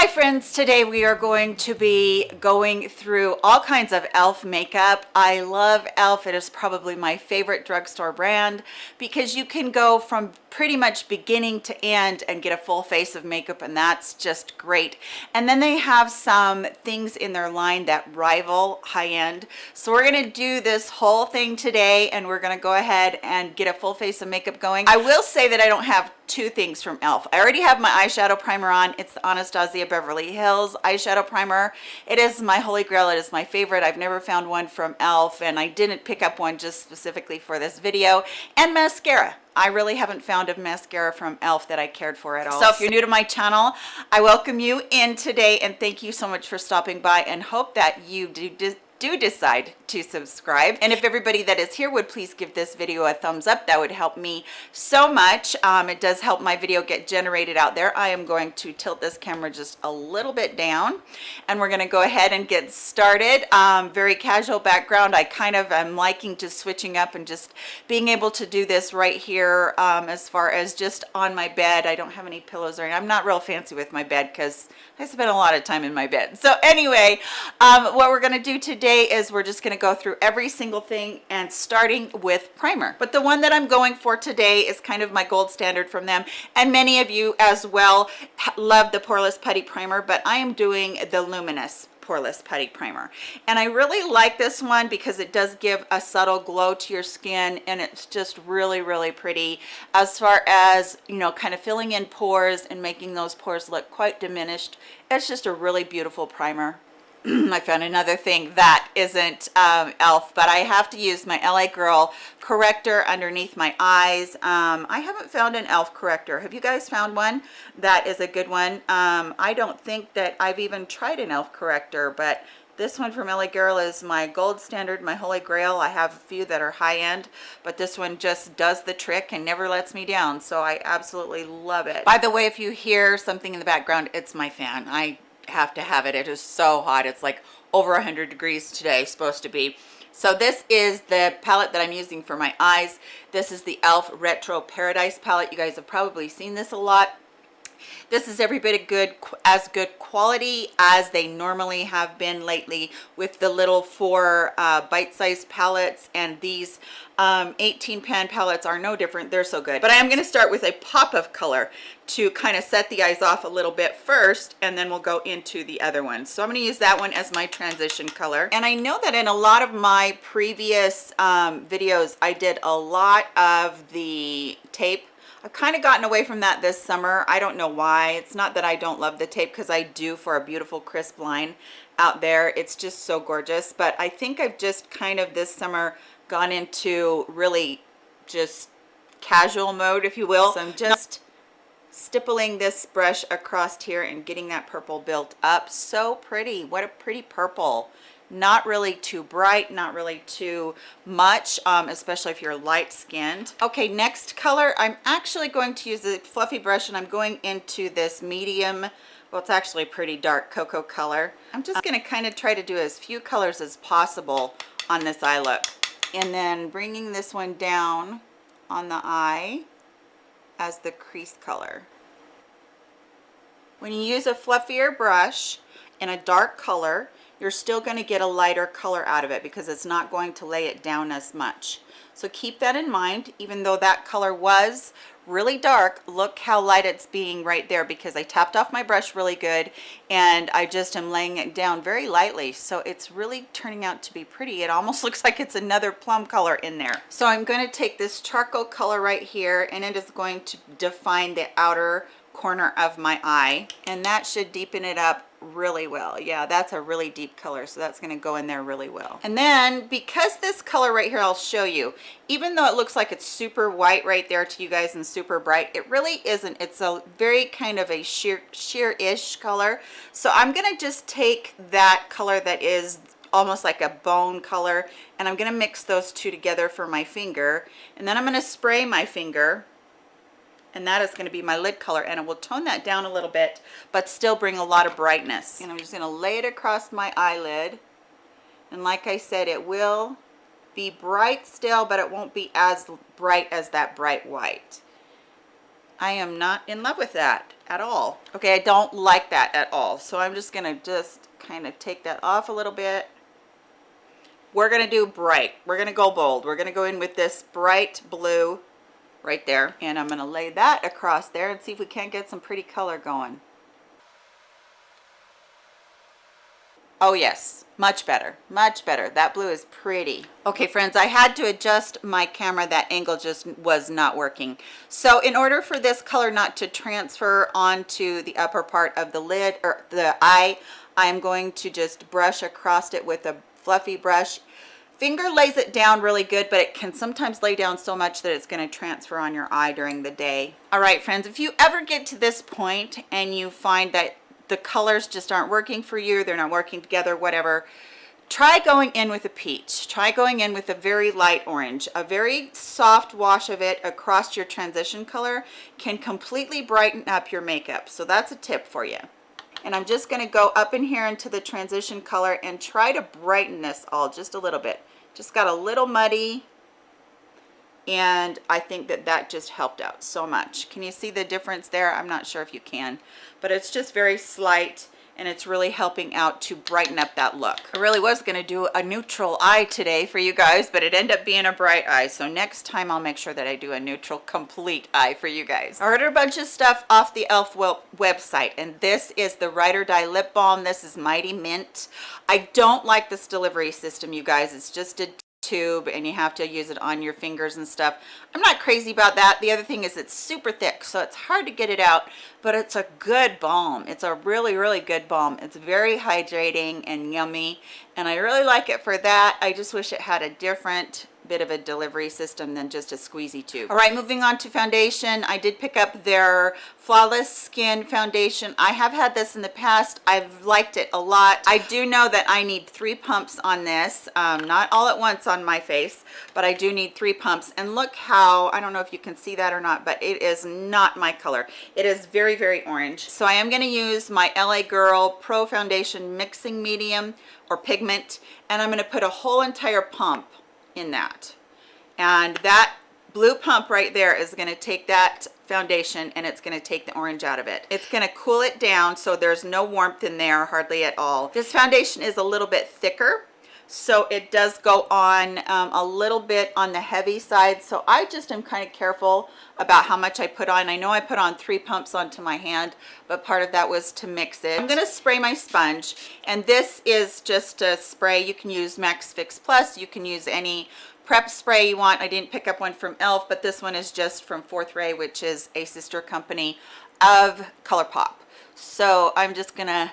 Hi friends, today we are going to be going through all kinds of e.l.f. makeup. I love e.l.f. It is probably my favorite drugstore brand because you can go from pretty much beginning to end and get a full face of makeup and that's just great. And then they have some things in their line that rival high-end. So we're gonna do this whole thing today and we're gonna go ahead and get a full face of makeup going. I will say that I don't have two things from e.l.f. I already have my eyeshadow primer on. It's the Anastasia Beverly Hills eyeshadow primer. It is my holy grail. It is my favorite. I've never found one from e.l.f. and I didn't pick up one just specifically for this video. And mascara. I really haven't found a mascara from e.l.f. that I cared for at all. So if you're new to my channel, I welcome you in today and thank you so much for stopping by and hope that you do do decide to subscribe. And if everybody that is here would please give this video a thumbs up that would help me so much. Um, it does help my video get generated out there. I am going to tilt this camera just a little bit down and we're going to go ahead and get started. Um, very casual background. I kind of am liking to switching up and just being able to do this right here um, as far as just on my bed. I don't have any pillows or anything. i'm not real fancy with my bed because i spend a lot of time in my bed. So anyway um, what we're going to do today today is we're just going to go through every single thing and starting with primer. But the one that i'm going for today is kind of my gold standard from them. And many of you as well love the poreless putty primer but i am doing the luminous poreless putty primer. And i really like this one because it does give a subtle glow to your skin and it's just really really pretty. As far as you know kind of filling in pores and making those pores look quite diminished it's just a really beautiful primer I found another thing that isn't um, e.l.f. but I have to use my LA Girl corrector underneath my eyes. Um, I haven't found an e.l.f. corrector. Have you guys found one? That is a good one. Um, I don't think that I've even tried an e.l.f. corrector, but this one from LA Girl is my gold standard, my holy grail. I have a few that are high end, but this one just does the trick and never lets me down. So I absolutely love it. By the way, if you hear something in the background, it's my fan. I have to have it. It is so hot. It's like over 100 degrees today supposed to be. So this is the palette that i'm using for my eyes. This is the elf retro paradise palette. You guys have probably seen this a lot. This is every bit of good as good quality as they normally have been lately with the little four uh, bite-sized palettes and these um, 18 pan palettes are no different they're so good but i am going to start with a pop of color to kind of set the eyes off a little bit first and then we'll go into the other one so i'm going to use that one as my transition color and i know that in a lot of my previous um, videos i did a lot of the tape I've kind of gotten away from that this summer. I don't know why. It's not that I don't love the tape because I do for a beautiful crisp line out there. It's just so gorgeous. But I think I've just kind of this summer gone into really just casual mode, if you will. So I'm just stippling this brush across here and getting that purple built up. So pretty. What a pretty purple not really too bright not really too much um, especially if you're light skinned okay next color i'm actually going to use a fluffy brush and i'm going into this medium well it's actually a pretty dark cocoa color i'm just going to kind of try to do as few colors as possible on this eye look and then bringing this one down on the eye as the crease color. When you use a fluffier brush in a dark color you're still going to get a lighter color out of it because it's not going to lay it down as much. So keep that in mind even though that color was really dark. Look how light it's being right there because I tapped off my brush really good and I just am laying it down very lightly. So it's really turning out to be pretty. It almost looks like it's another plum color in there. So I'm going to take this charcoal color right here and it is going to define the outer corner of my eye and that should deepen it up really well. Yeah that's a really deep color so that's going to go in there really well. And then because this color right here i'll show you even though it looks like it's super white right there to you guys and super bright it really isn't. It's a very kind of a sheer sheer-ish color. So i'm going to just take that color that is almost like a bone color and i'm going to mix those two together for my finger. And then i'm going to spray my finger and that is going to be my lid color and it will tone that down a little bit but still bring a lot of brightness and I'm just going to lay it across my eyelid and like I said it will be bright still but it won't be as bright as that bright white I am not in love with that at all. Okay, I don't like that at all. So I'm just gonna just kind of take that off a little bit. We're gonna do bright. We're gonna go bold. We're gonna go in with this bright blue right there. And I'm gonna lay that across there and see if we can't get some pretty color going. Oh yes, much better, much better. That blue is pretty. Okay friends, I had to adjust my camera. That angle just was not working. So in order for this color not to transfer onto the upper part of the lid or the eye, I'm going to just brush across it with a fluffy brush. Finger lays it down really good, but it can sometimes lay down so much that it's gonna transfer on your eye during the day. All right, friends, if you ever get to this point and you find that the colors just aren't working for you they're not working together whatever try going in with a peach. Try going in with a very light orange. A very soft wash of it across your transition color can completely brighten up your makeup. So that's a tip for you. And I'm just going to go up in here into the transition color and try to brighten this all just a little bit just got a little muddy and I think that that just helped out so much. Can you see the difference there? I'm not sure if you can, but it's just very slight and it's really helping out to brighten up that look. I really was gonna do a neutral eye today for you guys, but it ended up being a bright eye. So next time I'll make sure that I do a neutral complete eye for you guys. I ordered a bunch of stuff off the e.l.f. website and this is the Ride or Die Lip Balm. This is Mighty Mint. I don't like this delivery system, you guys. It's just a tube and you have to use it on your fingers and stuff. I'm not crazy about that. The other thing is it's super thick so it's hard to get it out but it's a good balm. It's a really really good balm. It's very hydrating and yummy and i really like it for that. I just wish it had a different bit of a delivery system than just a squeezy tube. All right moving on to foundation. I did pick up their flawless skin foundation. I have had this in the past. I've liked it a lot. I do know that i need three pumps on this um, not all at once on my face but i do need three pumps. And look how i don't know if you can see that or not but it is not my color. It is very very orange. So i am going to use my la girl pro foundation mixing medium or pigment and i'm going to put a whole entire pump in that. And that blue pump right there is going to take that foundation and it's going to take the orange out of it. It's going to cool it down so there's no warmth in there hardly at all. This foundation is a little bit thicker so it does go on um, a little bit on the heavy side. So i just am kind of careful about how much i put on. I know i put on three pumps onto my hand but part of that was to mix it. I'm going to spray my sponge and this is just a spray. You can use max fix plus. You can use any prep spray you want. I didn't pick up one from elf but this one is just from fourth ray which is a sister company of ColourPop. So i'm just gonna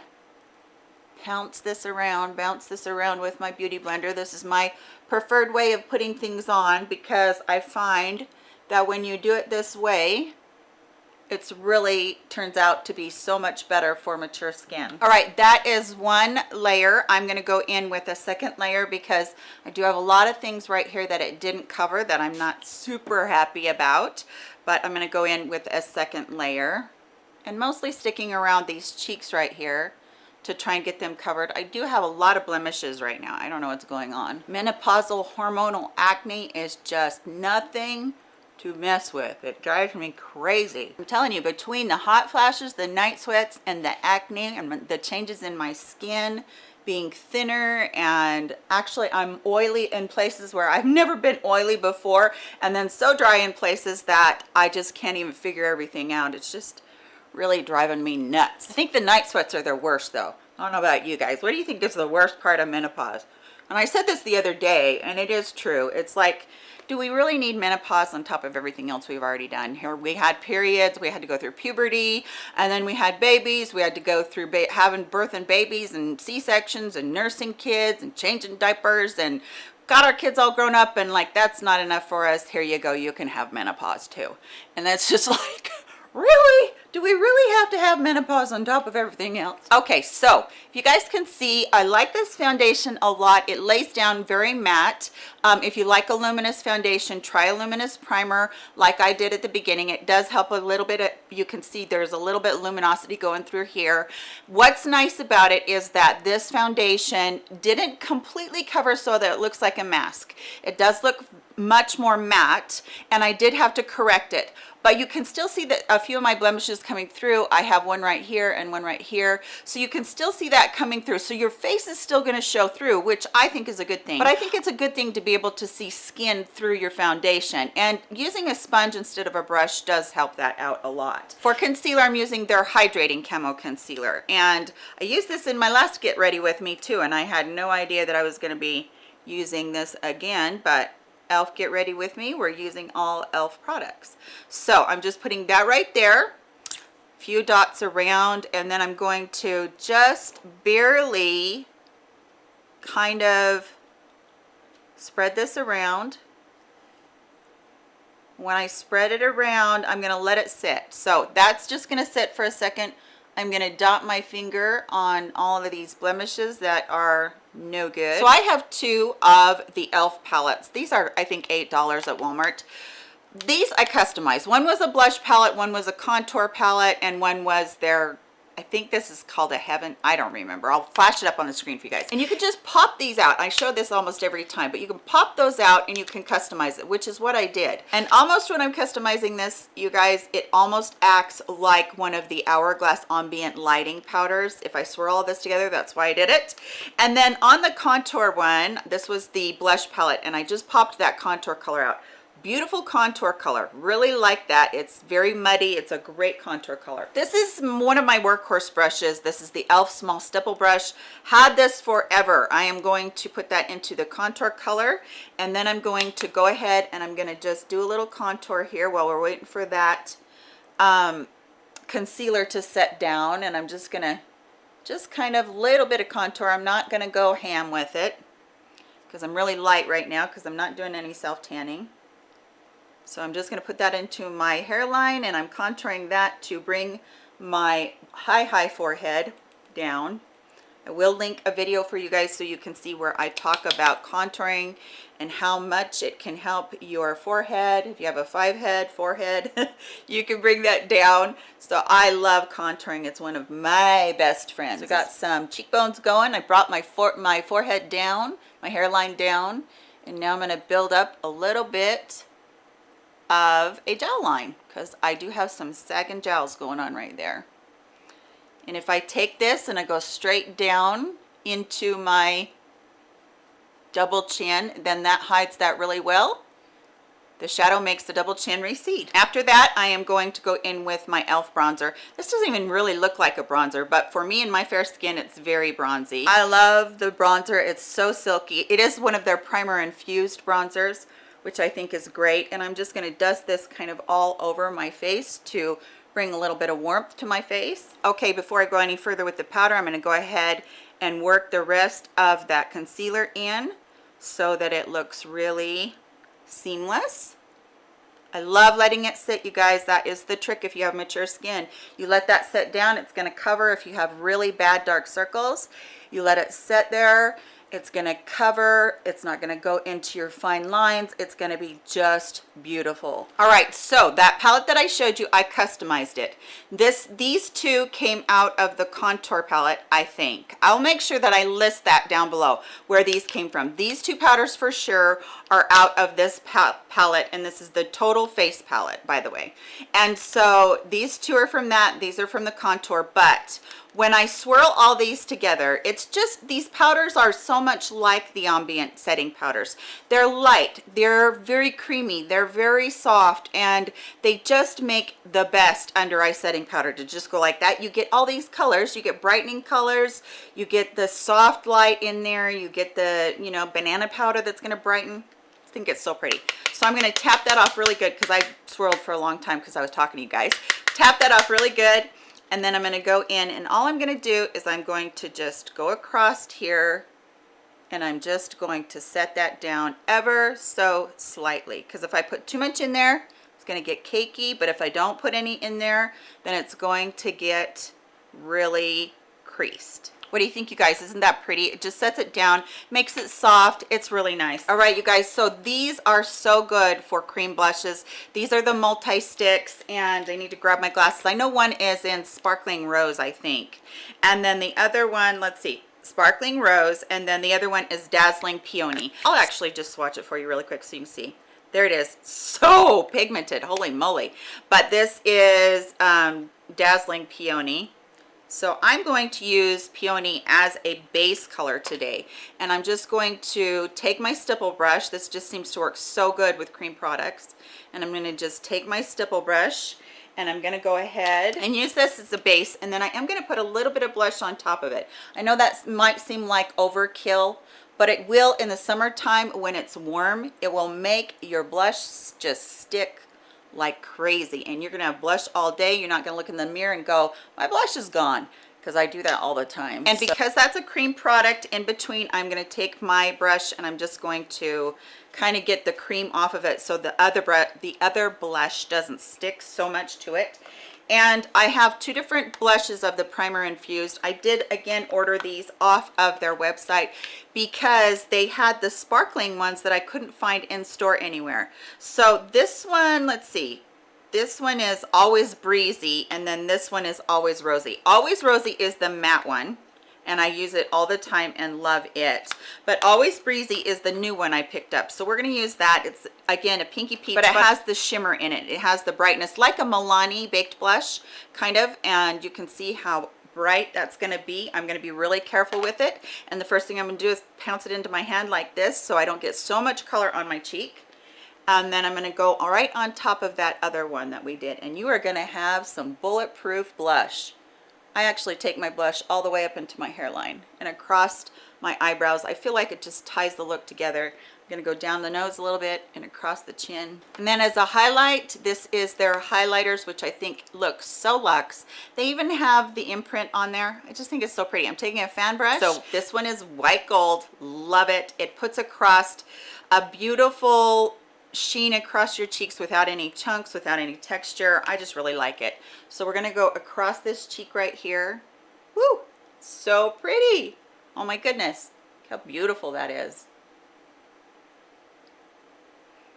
pounce this around, bounce this around with my Beauty Blender. This is my preferred way of putting things on because I find that when you do it this way, it's really turns out to be so much better for mature skin. All right that is one layer. I'm going to go in with a second layer because i do have a lot of things right here that it didn't cover that i'm not super happy about but i'm going to go in with a second layer and mostly sticking around these cheeks right here to try and get them covered. I do have a lot of blemishes right now. I don't know what's going on. Menopausal hormonal acne is just nothing to mess with. It drives me crazy. I'm telling you, between the hot flashes, the night sweats, and the acne, and the changes in my skin, being thinner and actually I'm oily in places where I've never been oily before and then so dry in places that I just can't even figure everything out. It's just really driving me nuts. I think the night sweats are the worst though. I don't know about you guys. What do you think is the worst part of menopause? And I said this the other day, and it is true. It's like, do we really need menopause on top of everything else we've already done? Here we had periods, we had to go through puberty, and then we had babies. We had to go through having birth and babies and C-sections and nursing kids and changing diapers and got our kids all grown up and like that's not enough for us here you go you can have menopause too and that's just like really do we really have to have menopause on top of everything else? Okay, so if you guys can see, I like this foundation a lot. It lays down very matte. Um, if you like a luminous foundation, try a luminous primer like I did at the beginning. It does help a little bit. You can see there's a little bit of luminosity going through here. What's nice about it is that this foundation didn't completely cover so that it looks like a mask. It does look much more matte and I did have to correct it but you can still see that a few of my blemishes coming through. I have one right here and one right here. So you can still see that coming through. So your face is still going to show through which i think is a good thing. But i think it's a good thing to be able to see skin through your foundation. And using a sponge instead of a brush does help that out a lot. For concealer i'm using their hydrating camo concealer. And i used this in my last get ready with me too and i had no idea that i was going to be using this again but elf get ready with me we're using all elf products. So i'm just putting that right there few dots around and then i'm going to just barely kind of spread this around. When i spread it around i'm going to let it sit. So that's just going to sit for a second. I'm going to dot my finger on all of these blemishes that are no good. So i have two of the elf palettes. These are i think eight dollars at walmart these i customized one was a blush palette one was a contour palette and one was their I think this is called a heaven. I don't remember. I'll flash it up on the screen for you guys. And you can just pop these out. I show this almost every time, but you can pop those out and you can customize it, which is what I did. And almost when I'm customizing this, you guys, it almost acts like one of the Hourglass Ambient Lighting Powders. If I swirl all this together, that's why I did it. And then on the contour one, this was the blush palette, and I just popped that contour color out beautiful contour color. Really like that. It's very muddy. It's a great contour color. This is one of my workhorse brushes. This is the elf small stipple brush. Had this forever. I am going to put that into the contour color and then i'm going to go ahead and i'm going to just do a little contour here while we're waiting for that um, concealer to set down and i'm just gonna just kind of little bit of contour. I'm not going to go ham with it because i'm really light right now because i'm not doing any self tanning so I'm just going to put that into my hairline and I'm contouring that to bring my high, high forehead down. I will link a video for you guys so you can see where I talk about contouring and how much it can help your forehead. If you have a five head forehead, you can bring that down. So I love contouring. It's one of my best friends. I got some cheekbones going. I brought my, for my forehead down, my hairline down, and now I'm going to build up a little bit of a gel line because I do have some sagging gels going on right there. And if I take this and I go straight down into my double chin, then that hides that really well. The shadow makes the double chin recede. After that, I am going to go in with my e.l.f. bronzer. This doesn't even really look like a bronzer, but for me and my fair skin, it's very bronzy. I love the bronzer. It's so silky. It is one of their primer infused bronzers which I think is great. And I'm just going to dust this kind of all over my face to bring a little bit of warmth to my face. Okay, before I go any further with the powder, I'm going to go ahead and work the rest of that concealer in so that it looks really seamless. I love letting it sit, you guys. That is the trick if you have mature skin. You let that sit down. It's going to cover if you have really bad dark circles. You let it sit there it's to cover it's not to go into your fine lines it's to be just beautiful. All right so that palette that i showed you i customized it. This these two came out of the contour palette i think. I'll make sure that i list that down below where these came from. These two powders for sure are out of this palette and this is the total face palette by the way and so these two are from that these are from the contour but when I swirl all these together, it's just, these powders are so much like the ambient setting powders. They're light, they're very creamy, they're very soft, and they just make the best under eye setting powder to just go like that. You get all these colors, you get brightening colors, you get the soft light in there, you get the, you know, banana powder that's gonna brighten. Think it's so pretty. So I'm gonna tap that off really good because I swirled for a long time because I was talking to you guys. Tap that off really good and then I'm going to go in and all I'm going to do is I'm going to just go across here and I'm just going to set that down ever so slightly because if I put too much in there it's going to get cakey, but if I don't put any in there, then it's going to get really creased. What do you think, you guys? Isn't that pretty? It just sets it down, makes it soft. It's really nice. All right, you guys, so these are so good for cream blushes. These are the multi-sticks, and I need to grab my glasses. I know one is in Sparkling Rose, I think. And then the other one, let's see, Sparkling Rose, and then the other one is Dazzling Peony. I'll actually just swatch it for you really quick so you can see. There it is. So pigmented, holy moly. But this is um, Dazzling Peony so I'm going to use peony as a base color today. And I'm just going to take my stipple brush. This just seems to work so good with cream products. And I'm gonna just take my stipple brush and I'm gonna go ahead and use this as a base. And then I am gonna put a little bit of blush on top of it. I know that might seem like overkill, but it will in the summertime when it's warm, it will make your blush just stick like crazy and you're gonna have blush all day you're not gonna look in the mirror and go my blush is gone because I do that all the time. And so, because that's a cream product in between I'm going to take my brush and I'm just going to kind of get the cream off of it so the other the other blush doesn't stick so much to it and I have two different blushes of the primer infused. I did again order these off of their website because they had the sparkling ones that I couldn't find in store anywhere. So this one let's see. This one is always breezy and then this one is always rosy. Always rosy is the matte one and I use it all the time and love it. But Always Breezy is the new one I picked up. So we're going to use that. It's, again, a pinky peach, but it has the shimmer in it. It has the brightness like a Milani baked blush, kind of, and you can see how bright that's going to be. I'm going to be really careful with it. And the first thing I'm going to do is pounce it into my hand like this so I don't get so much color on my cheek and then I'm going to go right on top of that other one that we did and you are going to have some bulletproof blush I actually take my blush all the way up into my hairline and across my eyebrows. I feel like it just ties the look together. I'm going to go down the nose a little bit and across the chin. And then as a highlight, this is their highlighters, which I think look so luxe. They even have the imprint on there. I just think it's so pretty. I'm taking a fan brush. So this one is white gold. Love it. It puts across a beautiful sheen across your cheeks without any chunks without any texture. I just really like it. So we're going to go across this cheek right here. Woo! so pretty! Oh my goodness. How beautiful that is.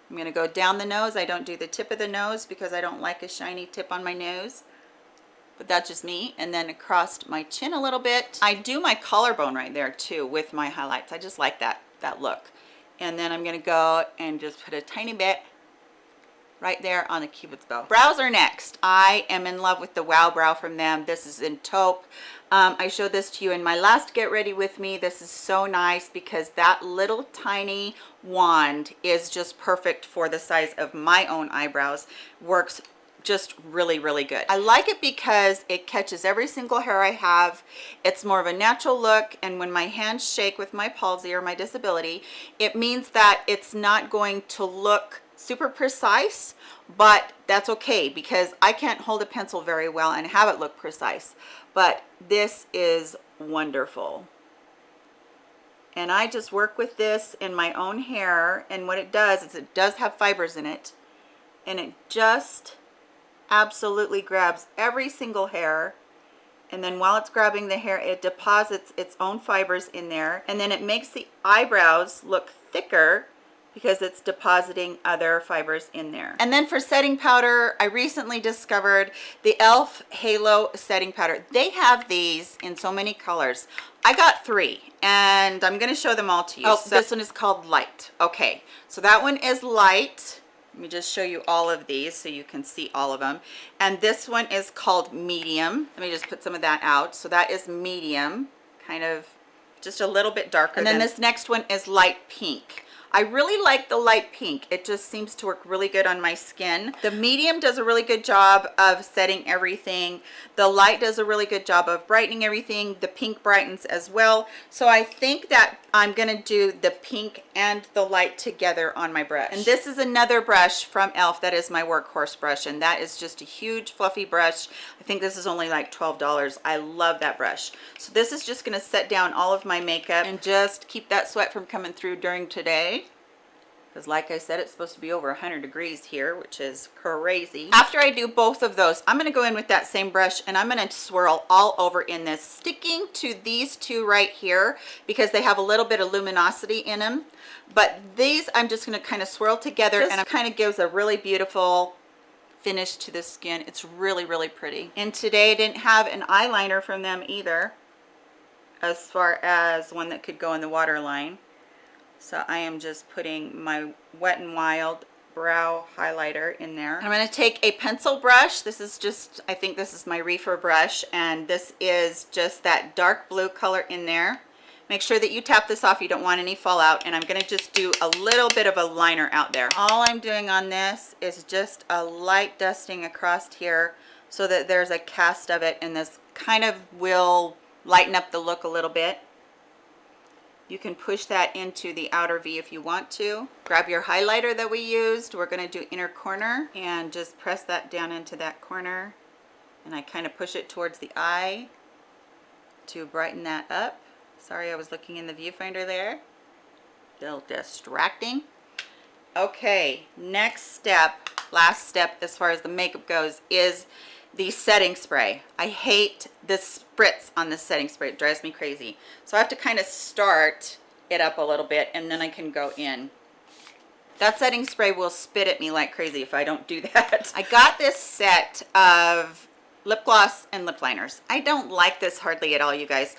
I'm going to go down the nose. I don't do the tip of the nose because i don't like a shiny tip on my nose but that's just me. And then across my chin a little bit. I do my collarbone right there too with my highlights. I just like that that look and then I'm to go and just put a tiny bit right there on the cupid's bow. Brows are next. I am in love with the wow brow from them. This is in taupe. Um, i showed this to you in my last get ready with me. This is so nice because that little tiny wand is just perfect for the size of my own eyebrows. Works just really really good. I like it because it catches every single hair i have. It's more of a natural look and when my hands shake with my palsy or my disability it means that it's not going to look super precise but that's okay because i can't hold a pencil very well and have it look precise. But this is wonderful. And i just work with this in my own hair and what it does is it does have fibers in it and it just absolutely grabs every single hair and then while it's grabbing the hair it deposits its own fibers in there and then it makes the eyebrows look thicker because it's depositing other fibers in there. And then for setting powder i recently discovered the elf halo setting powder. They have these in so many colors. I got three and i'm going to show them all to you. Oh so this one is called light. Okay so that one is light let me just show you all of these so you can see all of them and this one is called medium let me just put some of that out so that is medium kind of just a little bit darker and then this next one is light pink I really like the light pink. It just seems to work really good on my skin. The medium does a really good job of setting everything. The light does a really good job of brightening everything. The pink brightens as well. So I think that I'm to do the pink and the light together on my brush. And this is another brush from e.l.f. that is my workhorse brush. And that is just a huge fluffy brush. I think this is only like $12. I love that brush. So this is just to set down all of my makeup and just keep that sweat from coming through during today because like I said, it's supposed to be over 100 degrees here, which is crazy. After I do both of those, I'm gonna go in with that same brush and I'm gonna swirl all over in this, sticking to these two right here because they have a little bit of luminosity in them. But these, I'm just gonna kind of swirl together and it kind of gives a really beautiful finish to the skin. It's really, really pretty. And today I didn't have an eyeliner from them either, as far as one that could go in the waterline. So I am just putting my Wet n Wild brow highlighter in there. I'm going to take a pencil brush. This is just, I think this is my reefer brush, and this is just that dark blue color in there. Make sure that you tap this off. You don't want any fallout. And I'm going to just do a little bit of a liner out there. All I'm doing on this is just a light dusting across here so that there's a cast of it. And this kind of will lighten up the look a little bit. You can push that into the outer V if you want to. Grab your highlighter that we used. We're going to do inner corner and just press that down into that corner. And I kind of push it towards the eye to brighten that up. Sorry, I was looking in the viewfinder there. A little distracting. Okay, next step, last step as far as the makeup goes is the setting spray. I hate this spritz on this setting spray. It drives me crazy. So I have to kind of start it up a little bit and then I can go in. That setting spray will spit at me like crazy if I don't do that. I got this set of lip gloss and lip liners. I don't like this hardly at all you guys.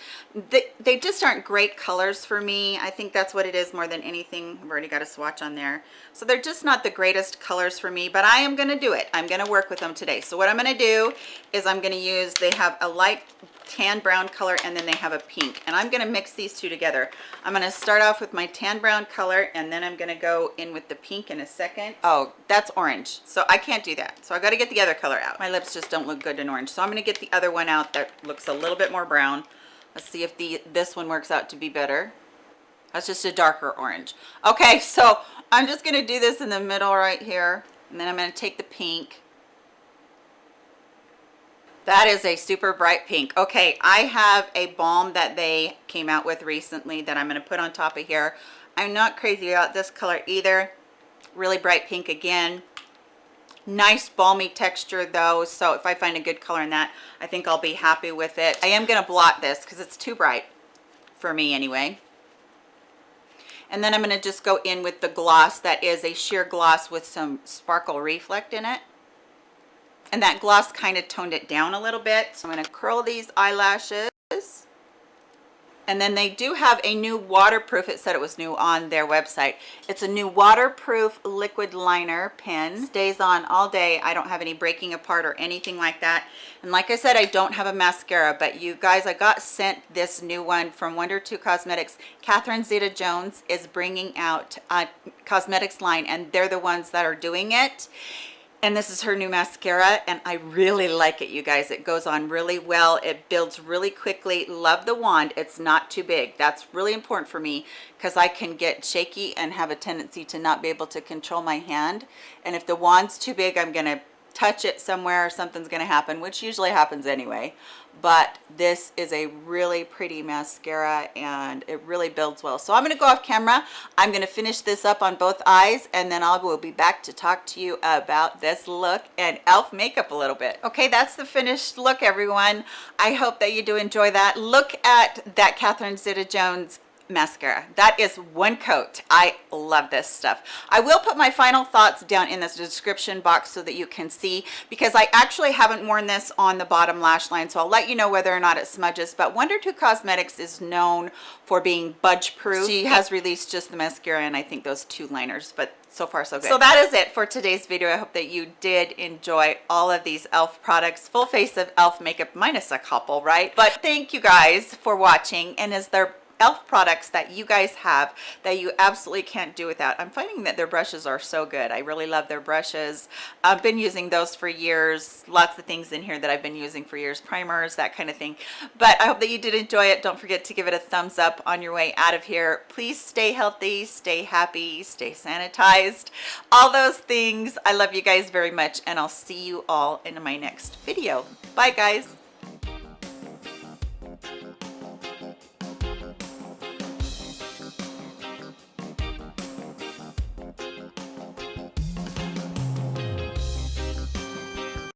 They, they just aren't great colors for me. I think that's what it is more than anything. I've already got a swatch on there. So they're just not the greatest colors for me but i am going to do it. I'm going to work with them today. So what i'm going to do is i'm going to use they have a light tan brown color and then they have a pink and I'm going to mix these two together. I'm going to start off with my tan brown color and then I'm going to go in with the pink in a second. Oh, that's orange. So I can't do that. So I got to get the other color out. My lips just don't look good in orange. So I'm going to get the other one out that looks a little bit more brown. Let's see if the this one works out to be better. That's just a darker orange. Okay, so I'm just going to do this in the middle right here. And then I'm going to take the pink that is a super bright pink. Okay, I have a balm that they came out with recently that I'm going to put on top of here. I'm not crazy about this color either. Really bright pink again. Nice balmy texture though, so if I find a good color in that, I think I'll be happy with it. I am going to blot this because it's too bright for me anyway. And then I'm going to just go in with the gloss that is a sheer gloss with some sparkle reflect in it and that gloss kind of toned it down a little bit so i'm going to curl these eyelashes. And then they do have a new waterproof it said it was new on their website. It's a new waterproof liquid liner pen. Stays on all day. I don't have any breaking apart or anything like that. And like i said i don't have a mascara but you guys i got sent this new one from Wunder2 cosmetics. Catherine zeta jones is bringing out a cosmetics line and they're the ones that are doing it and this is her new mascara and i really like it you guys. It goes on really well. It builds really quickly. Love the wand. It's not too big. That's really important for me because i can get shaky and have a tendency to not be able to control my hand. And if the wand's too big i'm gonna touch it somewhere something's going to happen which usually happens anyway. But this is a really pretty mascara and it really builds well. So i'm going to go off camera. I'm going to finish this up on both eyes and then i will be back to talk to you about this look and elf makeup a little bit. Okay that's the finished look everyone. I hope that you do enjoy that. Look at that catherine zeta jones mascara. That is one coat. I love this stuff. I will put my final thoughts down in this description box so that you can see because i actually haven't worn this on the bottom lash line so i'll let you know whether or not it smudges but Wunder2 cosmetics is known for being budge proof she has released just the mascara and i think those two liners but so far so good. So that is it for today's video. I hope that you did enjoy all of these elf products. Full face of elf makeup minus a couple right? But thank you guys for watching and is there elf products that you guys have that you absolutely can't do without. I'm finding that their brushes are so good. I really love their brushes. I've been using those for years. Lots of things in here that i've been using for years primers that kind of thing. But i hope that you did enjoy it. Don't forget to give it a thumbs up on your way out of here. Please stay healthy stay happy stay sanitized. All those things. I love you guys very much and i'll see you all in my next video. Bye guys